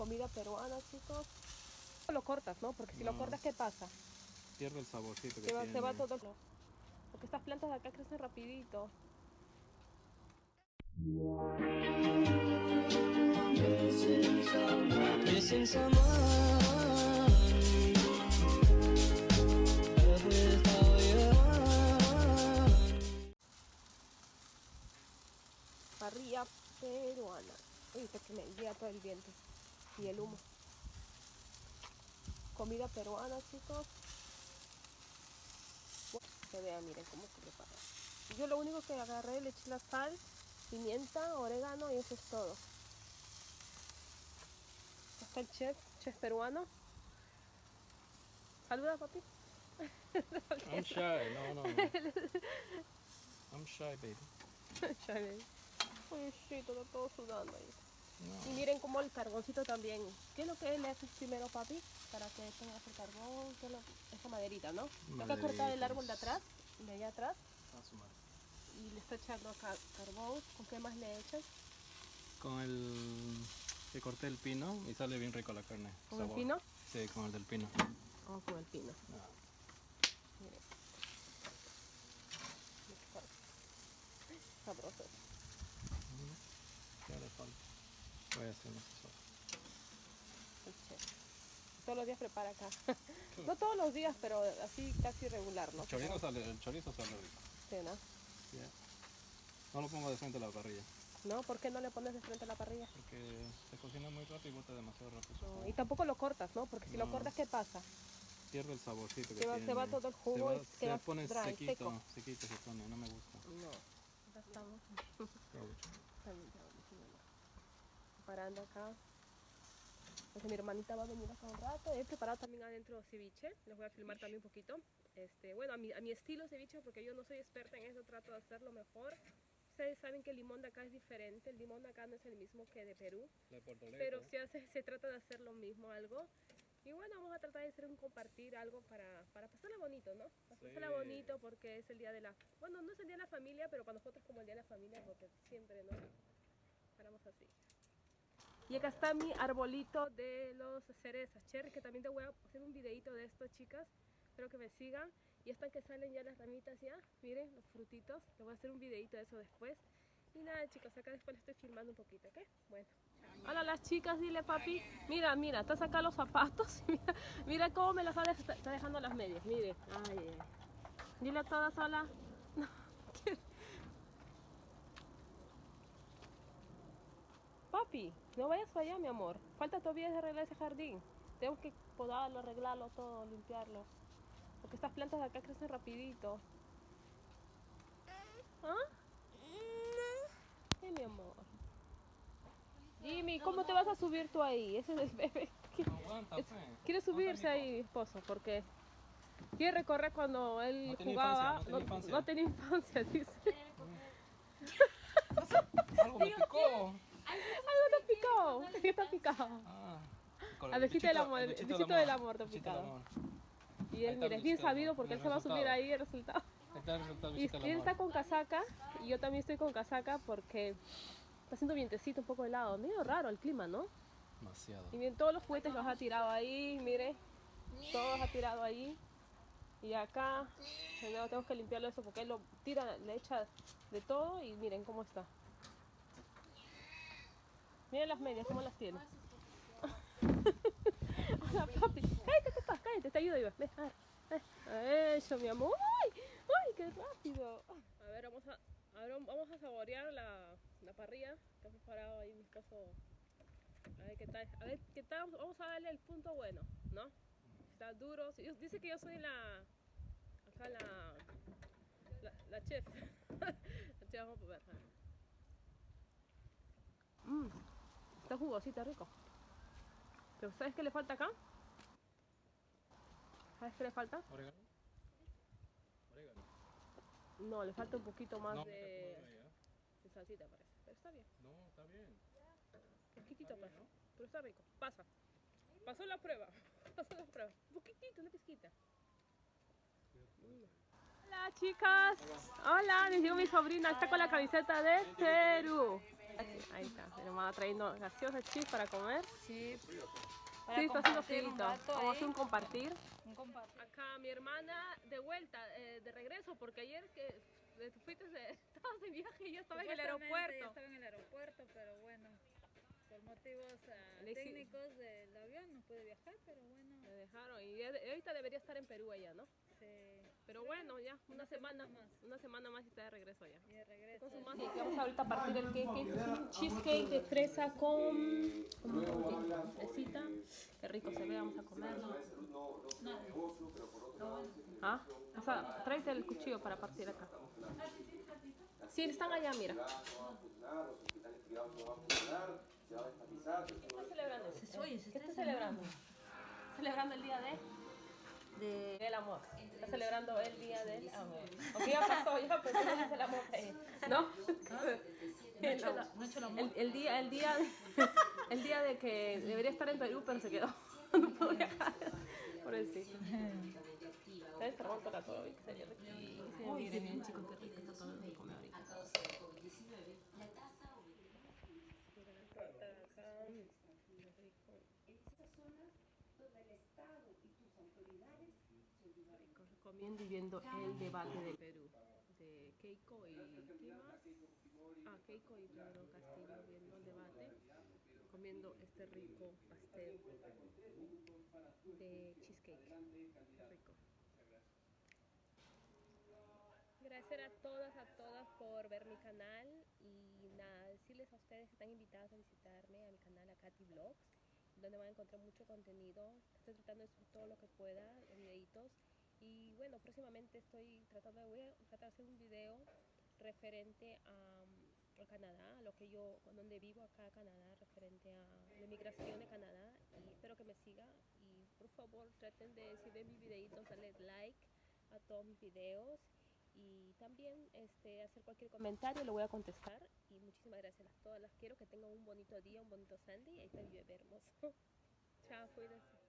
Comida peruana, chicos. Lo cortas, ¿no? Porque si lo No. cortas, ¿qué pasa? Pierde el saborcito que Se va, tiene. se va todo. Porque estas plantas de acá crecen rapidito. Parrilla peruana. Uy, que me llega todo el viento. Y el humo. Comida peruana, chicos. Que vean, miren cómo se prepara. Yo lo único que agarré, le eché la sal, pimienta, orégano y eso es todo. Está el chef, chef peruano. Saluda, papi. I'm shy, no, no. no. I'm shy, baby. Ya ven. Uy, sí, todo, todo sudando ahí. No. Y miren como el carboncito también. ¿Qué es lo que le haces primero, papi? Para que tengas el carbón, ¿qué es lo- esa maderita, ¿no? Acá cortar el árbol de atrás, de allá atrás, A su madre. y le está echando acá carbón. ¿Con qué más le echas? Con el que corté el pino y sale bien rico la carne. ¿Con el pino? Sí, con el del pino. O con el pino. Ah, Miren. Sabroso. ¿Qué le falta? Voy a hacer. Todos los días prepara acá. no todos los días, pero así casi regular, ¿no? El chorizo sale, el chorizo sale rico. Sí, ¿no? No lo pongo de frente a la parrilla ¿No? ¿Por qué no le pones de frente a la parrilla? porque se cocina muy rápido y bota demasiado rápido. No, y tampoco lo cortas, ¿no? Porque si lo cortas, ¿qué pasa? Pierde el saborcito que Se va- tiene. se va todo el jugo se, y va- se se va pone dry, sequito, seco. sequito se pone, no me gusta. No. Ya estamos. Provecho. También ya vamos, mi mamá. Preparando acá. Pues mi hermanita va a venir acá un rato. He preparado también adentro ceviche. Les voy a filmar también un poquito. Este, bueno, a mi, a mi estilo ceviche, porque yo no soy experta en eso, trato de hacerlo mejor. Ustedes saben que el limón de acá es diferente. El limón de acá no es el mismo que de Perú. De Puerto Rico. Pero se, hace, se trata de hacer lo mismo, algo. Y bueno, vamos a tratar de hacer un compartir algo para, para pasarla bonito, ¿no? Para pasarla Sí. bonito porque es el día de la... Bueno, no es el día de la familia, pero para nosotros como el día de la familia porque siempre, ¿no? Paramos así. Y acá está mi arbolito de los cerezas, cherry, que también te voy a hacer un videito de esto, chicas. Espero que me sigan. Y están que salen ya las ramitas ya. Miren, los frutitos. Les voy a hacer un videito de eso después. Y nada, chicos, acá después les estoy filmando un poquito, ¿ok? Bueno. Hola las chicas, dile papi. Mira, mira, está sacando los zapatos. Mira, cómo me las está, dej- está dejando las medias. Mire. Ay. Dile a todas hola. No, ¿qué? Papi, no vayas para allá, mi amor. Falta todavía de arreglar ese jardín. Tengo que podarlo, arreglarlo todo, limpiarlo. Porque estas plantas de acá crecen rapidito. ¿Ah? ¿Qué, mi amor? Jimmy, ¿cómo te vas a subir tú ahí? Ese es el bebé. No aguanta, Es- fe. Quiere subirse ahí, mi esposo, porque quiere recorrer cuando él No tenía jugaba. infancia, no tenía infancia. no tenía infancia, dice. Algo me picó. Picó. ¿Qué está picado? Ah, con Abejita del amor, el bichito bichito del amor bichito del picado. Y él, está mira, el es bien sabido porque él el se va a subir ahí el resultado. Está el resultado Y bichito él está con casaca y yo también estoy con casaca porque está haciendo vientecito un poco helado. Medio raro el clima, ¿no? Demasiado. Y bien, todos los juguetes los ha tirado ahí, mire. Todos ha tirado ahí. Y acá, tenemos que limpiarlo eso porque él lo tira, le echa de todo y miren cómo está. Miren las medias, cómo las tiene. Hola, papi. Cállate, papá, cállate, te ayudo, Iba. Ven, a ver, ven. Eso, mi amor. ¡Ay! ¡Ay, qué rápido! A ver, vamos a, vamos a saborear la, la parrilla que ha preparado ahí mi esposo a ver qué tal, a ver qué tal, vamos a darle el punto bueno, ¿no? Está duro, dice que yo soy la, acá la, la, la chef, la chef, vamos a ver. a ver. Mm, está jugosita, rico. Pero ¿sabes qué le falta acá? ¿Sabes qué le falta? ¿Orégano? Orégano. No, le falta un poquito más No, de, ya. de salsita parece, pero está bien. No, está bien. Poquitito pasa, pero está rico. Pasa. Pasó la prueba. Pasó la prueba. Un poquitito, una pizquita. Hola chicas. Hola, les digo mi sobrina, está con la camiseta de Perú. Ahí está, mi hermana trayendo gaseosa chis para comer. Sí. Sí, está haciendo rato Vamos a hacer un compartir. Un compartir. Acá mi hermana de vuelta, eh, de regreso, porque ayer que eh, fuiste, estabas de viaje y yo estaba en el aeropuerto. Estaba en el aeropuerto, pero bueno, por motivos ah, técnicos del avión no pude viajar, pero bueno, Me dejaron y ahorita debería estar en Perú allá, ¿no? se... Pero bueno, ya, una, semana, más. Una semana más y está de regreso allá. y de regreso. Con su mano. Sí, que vamos ahorita a partir el cake. Es un cheesecake de fresa con, con, fresita. Qué rico se ve, vamos a comerlo. ¿Ah? O sea, tráete el cuchillo para partir acá. Sí, están allá, mira. ¿Qué estás celebrando? Oye, se ¿Qué está estás celebrando? ¿Celebrando el día de? De Del amor. Está celebrando el día del amor. Aunque ya pasó, ya, no es el amor. ¿No? El, no el, el día, el día, el día de que debería estar en Perú, pero se quedó. No pudo viajar. Pobrecito. Debe estar bueno para todo. Miren, miren, chicos, qué rico está todo de comer ahorita. Mira la torta de acá. Qué rico. Rico, recomiendo y viendo el debate de Perú de Keiko y ¿quién más? Ah, Keiko y Pedro Castillo viendo el debate, comiendo este rico pastel de cheesecake. Qué rico. Gracias a todas, a todas por ver mi canal y nada, decirles a ustedes que están invitados a visitarme a mi canal a Katy Vlogs, donde van a encontrar mucho contenido. Estoy tratando de subir todo lo que pueda, de videitos. Y bueno, próximamente estoy tratando de, voy a tratar de hacer un video referente a, a Canadá, a lo que yo, donde vivo acá a Canadá, referente a la inmigración de Canadá. Y espero que me siga y por favor traten de, si ven mis videitos, darle like a todos mis videos y también este, hacer cualquier comentario, lo voy a contestar. Y muchísimas gracias a todas las quiero, que tengan un bonito día, un bonito Sunday. Ahí está mi bebé hermoso. Chao, cuídense.